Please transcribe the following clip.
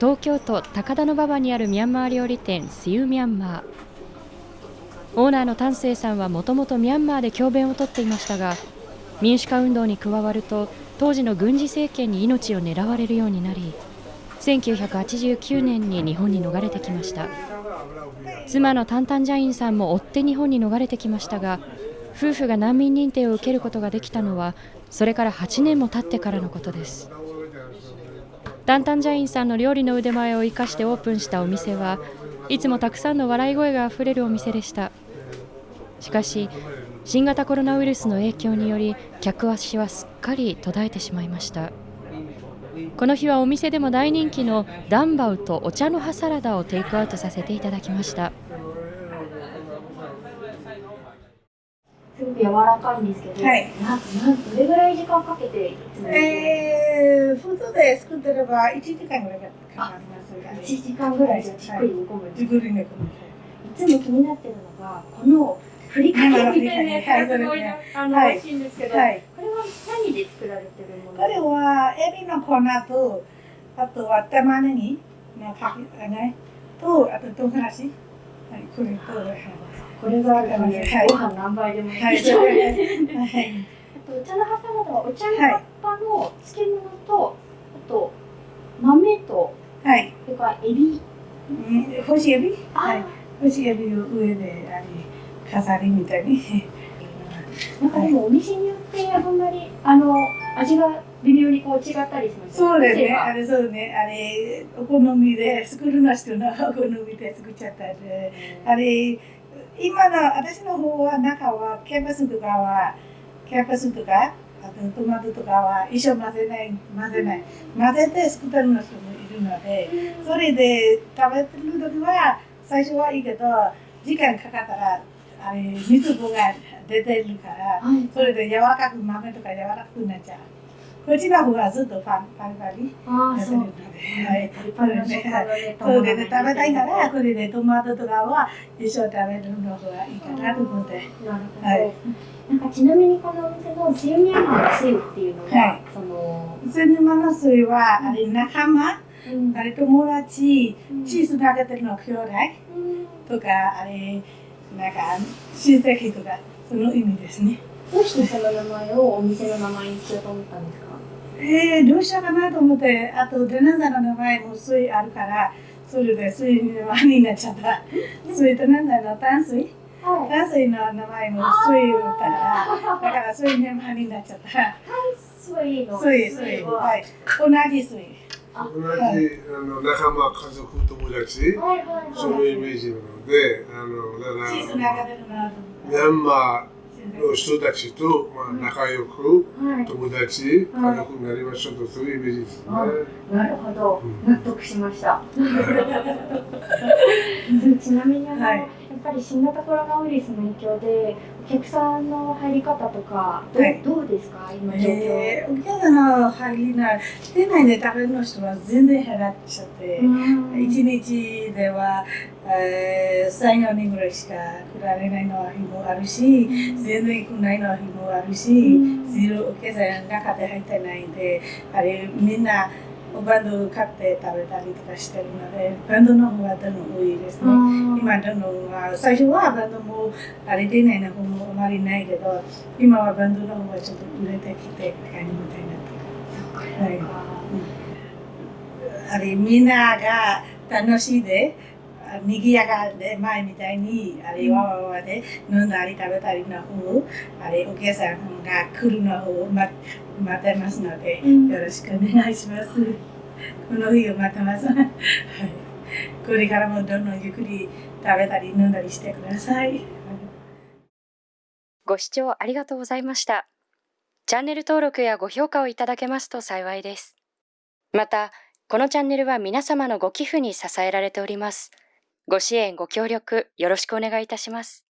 東京都高田馬場にあるミャンマー料理店スユミャンマーオーナーの丹生さんはもともとミャンマーで教鞭をとっていましたが民主化運動に加わると当時の軍事政権に命を狙われるようになり1989年に日本に逃れてきました。妻のタンタンジャインさんも追って日本に逃れてきましたが夫婦が難民認定を受けることができたのはそれから8年も経ってからのことです。タンタンジャインさんの料理の腕前を生かしてオープンしたお店はいつもたくさんの笑い声があふれるお店でした。しかし新型コロナウイルスの影響により客足はすっかり途絶えてしまいました。この日はお店でも大人気のダンバウとお茶の葉サラダをテイクアウトさせていただきました。すごく柔らかいんですけど、はい。ななんどれぐらい時間かけていつもえー、普通で作ってれば1時間ぐらいかかりますが、1時間ぐらいじゃじっくり煮込むんですじっくりね、いつも気になってるのがこのふりかけみたいなやつ。がすごい。なあの、はい。美味しいんですけど、はい。これは何で作られてるものこれはエビの粉と、あとは玉ねぎのかけ、あね、と、あと唐辛子。はい、これと、はい。これがあるとね、はいご飯何杯でもいはい、はい。お茶の葉サラダはお茶の葉っぱの漬物と、あと豆とはい。それからエビうん干しエビあ、はい。干しエビを上で、あれ、飾りみたいに。なんかでもお店によってあんまりあの味が微妙にこう違ったりしますそうですね。あれ、そうね。あれ、お好みで、作るの人のお好みで作っちゃったんで。あれ、今の私の方は中はキャンパスとかは、キャンパスとか、あとトマトとかは一緒混ぜない、混ぜない。混ぜて作ってるの人もいるので、それで食べてる時は最初はいいけど、時間かかったら、あれ、水分が出てるから、はいそれで柔らかく、豆とか柔らかくなっちゃう。こっちの方がずっとパンパリパリああそう。はい。パリパリの食感がねそうでね、食べたいから、これでトマトとかは一緒に食べるのがいいかなと思って。なるほど、はい。なんかちなみにこのお店のシウミマーの水っていうのは、はい。その、セヌマの水は、あれ、仲間、うん。あれ、友達、うん。チーズ投げてるの兄弟うん。とか、あれ、なんか、親戚とか、その意味ですね。どうしてその名前をお店の名前にしようと思ったんですか？えー、どうしようかなと思って、あと、デナザの名前も水あるから、それで水になっちゃった。水となんだの淡水？はい。淡水の名前も水だったから、だから水の名前になっちゃった。水の水、水、ははい。同じ水。あ。同じあの仲間、家族、友達、はいはいはい。そういうイメージなので、あのだからミャンマーの人たちと、まあ、仲良く、はい。友達、家族になりましょうと、そういうイメージですね。なるほど。うん。納得しました。ちなみにあの、はいぱり新型コロナウイルスの影響でお客さんの入り方とかど,、はい。どうですか？今状況、えー、お客さんの入りない、店内で食べるの人は全然減らっちゃって、うん。一日では、えー、3、4人ぐらいしか来られないの日もあるし、全然来ないの日もあるし、うん。ゼロお客さん中で入ってないんで、あれみんなおバンド買って食べたりとかしてるので、バンドの方はどんどん多いですね。うん今どんどんは最初はバンドもあれでないの方もあまりないけど、今はバンドの方がちょっと売れてきて感じみたいにな。はい。あれみんなが楽しいで、あ賑やかで前みたいに、あれわわわで飲んだり食べたりの方、あれお客さんが来るのを待待ってますので、うんよろしくお願いします。この日を待ってます。はい。これからもどんどんゆっくり食べたり飲んだりしてください。ご視聴ありがとうございました。チャンネル登録やご評価をいただけますと幸いです。また、このチャンネルは皆様のご寄付に支えられております。ご支援、ご協力、よろしくお願いいたします。